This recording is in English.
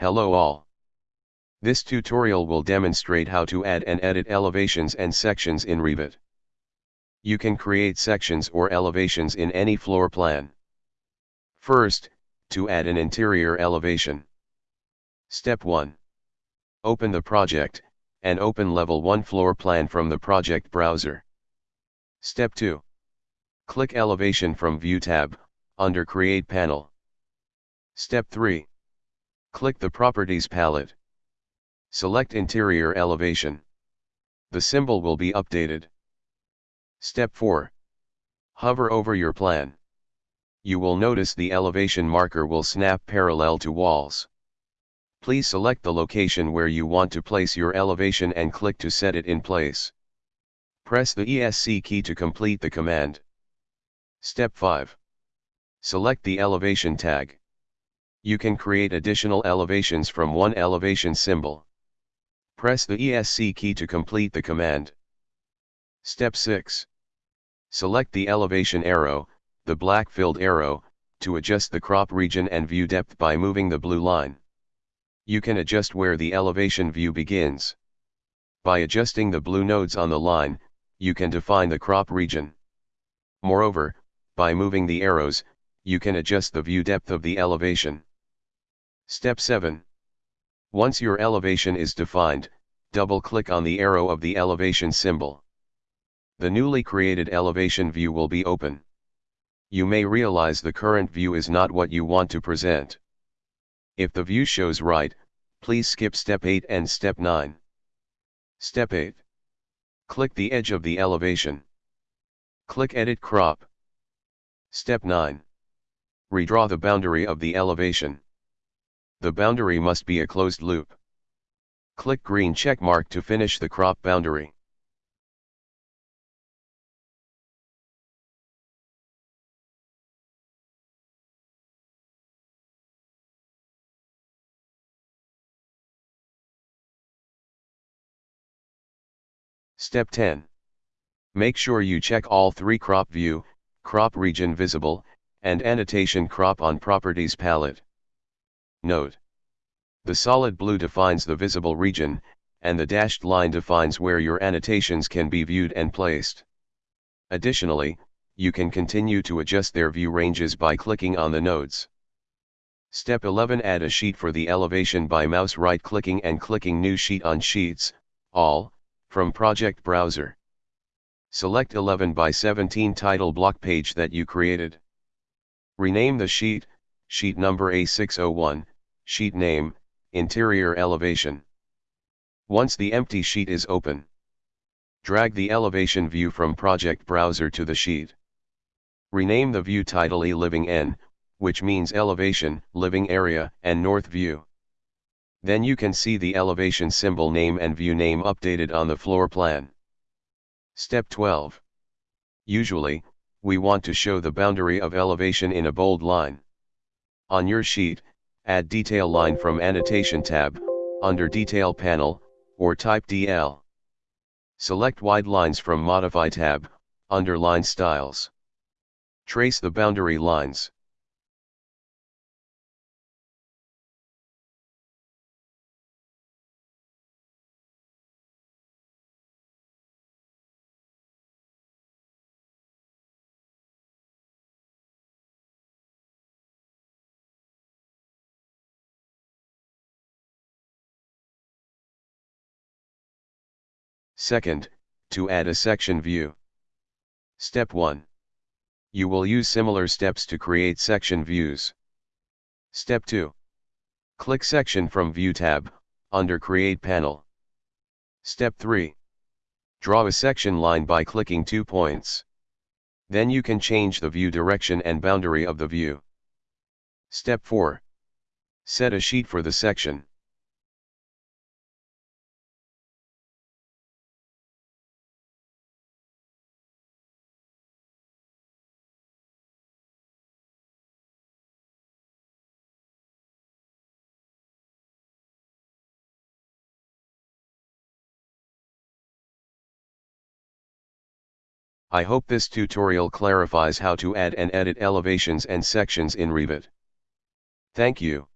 Hello all. This tutorial will demonstrate how to add and edit elevations and sections in Revit. You can create sections or elevations in any floor plan. First, to add an interior elevation. Step 1. Open the project, and open Level 1 floor plan from the project browser. Step 2. Click Elevation from View tab, under Create panel. Step 3. Click the Properties palette. Select Interior Elevation. The symbol will be updated. Step 4. Hover over your plan. You will notice the elevation marker will snap parallel to walls. Please select the location where you want to place your elevation and click to set it in place. Press the ESC key to complete the command. Step 5. Select the elevation tag. You can create additional elevations from one elevation symbol. Press the ESC key to complete the command. Step 6. Select the elevation arrow, the black filled arrow, to adjust the crop region and view depth by moving the blue line. You can adjust where the elevation view begins. By adjusting the blue nodes on the line, you can define the crop region. Moreover, by moving the arrows, you can adjust the view depth of the elevation. Step 7. Once your elevation is defined, double-click on the arrow of the elevation symbol. The newly created elevation view will be open. You may realize the current view is not what you want to present. If the view shows right, please skip step 8 and step 9. Step 8. Click the edge of the elevation. Click Edit Crop. Step 9. Redraw the boundary of the elevation. The boundary must be a closed loop. Click green check mark to finish the crop boundary. Step 10. Make sure you check all three crop view, crop region visible, and annotation crop on properties palette. Note. The solid blue defines the visible region, and the dashed line defines where your annotations can be viewed and placed. Additionally, you can continue to adjust their view ranges by clicking on the nodes. Step 11 Add a sheet for the elevation by mouse right clicking and clicking New Sheet on Sheets, All, from Project Browser. Select 11 by 17 title block page that you created. Rename the sheet, sheet number A601, sheet name, interior elevation. Once the empty sheet is open, drag the elevation view from project browser to the sheet. Rename the view title E Living N, which means elevation, living area, and north view. Then you can see the elevation symbol name and view name updated on the floor plan. Step 12. Usually, we want to show the boundary of elevation in a bold line. On your sheet, add detail line from annotation tab, under detail panel, or type DL. Select wide lines from modify tab, under line styles. Trace the boundary lines. Second, to add a section view. Step 1. You will use similar steps to create section views. Step 2. Click Section from View tab, under Create panel. Step 3. Draw a section line by clicking two points. Then you can change the view direction and boundary of the view. Step 4. Set a sheet for the section. I hope this tutorial clarifies how to add and edit elevations and sections in Revit. Thank you.